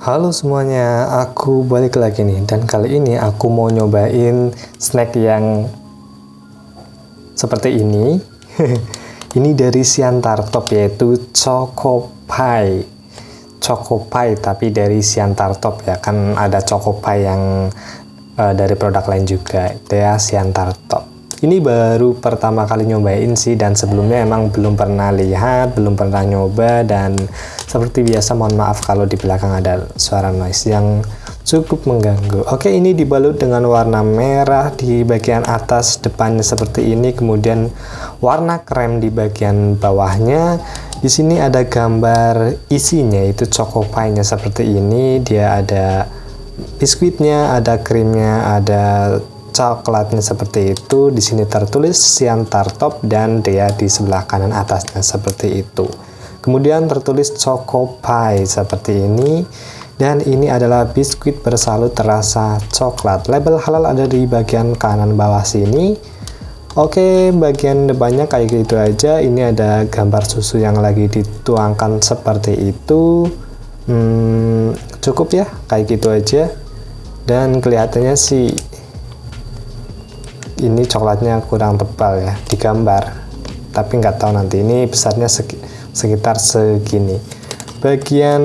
Halo semuanya, aku balik lagi nih dan kali ini aku mau nyobain snack yang seperti ini. ini dari Siantar Top yaitu Choco Pie. Choco Pie tapi dari Siantar Top ya, kan ada Choco Pie yang uh, dari produk lain juga, itu ya Siantar Top ini baru pertama kali nyobain sih dan sebelumnya emang belum pernah lihat belum pernah nyoba dan seperti biasa mohon maaf kalau di belakang ada suara noise yang cukup mengganggu. Oke ini dibalut dengan warna merah di bagian atas depannya seperti ini kemudian warna krem di bagian bawahnya. Di sini ada gambar isinya itu choco seperti ini. Dia ada biskuitnya ada krimnya ada coklatnya seperti itu. Di sini tertulis Siantar Top dan dia di sebelah kanan atasnya seperti itu. Kemudian tertulis Choco Pie seperti ini. Dan ini adalah biskuit bersalut terasa coklat. Label halal ada di bagian kanan bawah sini. Oke bagian depannya kayak gitu aja. Ini ada gambar susu yang lagi dituangkan seperti itu. Hmm, cukup ya kayak gitu aja. Dan kelihatannya sih ini coklatnya kurang tebal ya di gambar tapi nggak tahu nanti ini besarnya sekitar segini. Bagian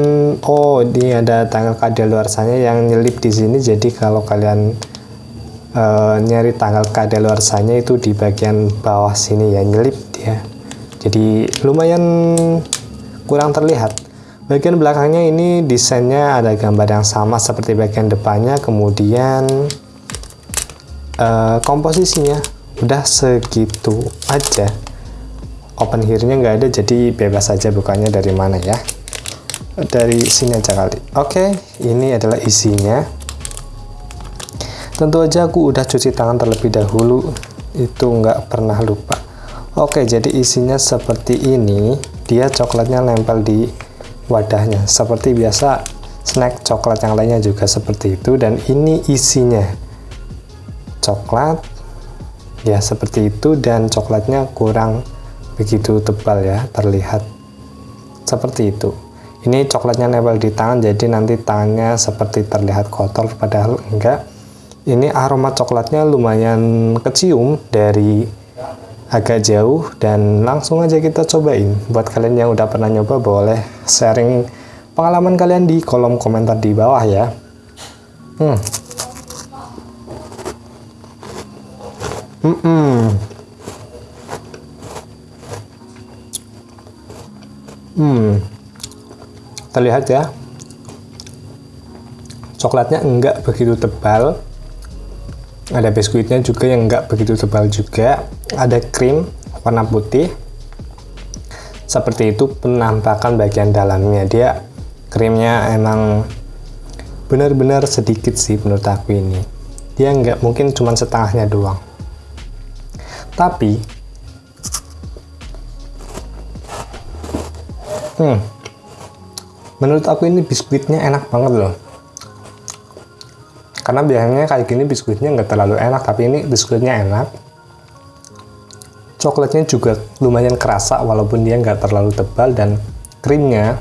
oh ini ada tanggal kadaluarsanya yang nyelip di sini. Jadi kalau kalian uh, nyari tanggal kadaluarsanya itu di bagian bawah sini ya nyelip dia. Jadi lumayan kurang terlihat. Bagian belakangnya ini desainnya ada gambar yang sama seperti bagian depannya. Kemudian uh, komposisinya udah segitu aja. Open here-nya nggak ada jadi bebas saja bukanya dari mana ya. Dari sini aja kali. Oke ini adalah isinya. Tentu aja aku udah cuci tangan terlebih dahulu. Itu nggak pernah lupa. Oke jadi isinya seperti ini. Dia coklatnya nempel di wadahnya. Seperti biasa snack coklat yang lainnya juga seperti itu. Dan ini isinya coklat. Ya seperti itu dan coklatnya kurang begitu tebal ya terlihat seperti itu. Ini coklatnya nempel di tangan jadi nanti tangannya seperti terlihat kotor padahal enggak. Ini aroma coklatnya lumayan kecium dari agak jauh dan langsung aja kita cobain. Buat kalian yang udah pernah nyoba boleh sharing pengalaman kalian di kolom komentar di bawah ya. Hmm Mm -mm. Hmm, terlihat ya, coklatnya enggak begitu tebal, ada biskuitnya juga yang enggak begitu tebal juga, ada krim warna putih, seperti itu penampakan bagian dalamnya, dia krimnya emang benar-benar sedikit sih menurut aku ini, dia enggak mungkin cuma setengahnya doang tapi hmm, menurut aku ini biskuitnya enak banget loh. Karena biasanya kayak gini biskuitnya nggak terlalu enak tapi ini biskuitnya enak. Coklatnya juga lumayan kerasa walaupun dia nggak terlalu tebal dan krimnya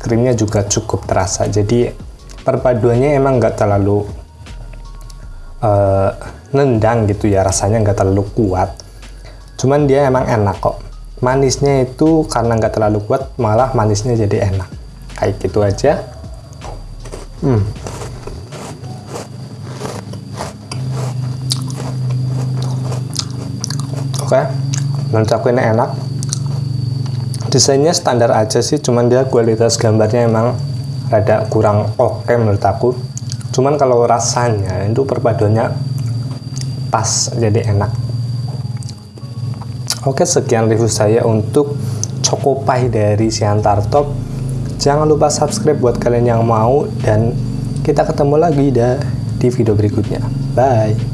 krimnya juga cukup terasa. Jadi perpaduannya emang nggak terlalu uh, nendang gitu ya rasanya nggak terlalu kuat. Cuman dia emang enak kok. Manisnya itu karena nggak terlalu kuat malah manisnya jadi enak. Kayak gitu aja. Hmm. oke menurut aku ini enak. Desainnya standar aja sih cuman dia kualitas gambarnya emang rada kurang oke okay menurut aku cuman kalau rasanya itu perpaduannya pas jadi enak. Oke sekian review saya untuk Choco Pie dari Siantar Top. Jangan lupa subscribe buat kalian yang mau dan kita ketemu lagi di video berikutnya. Bye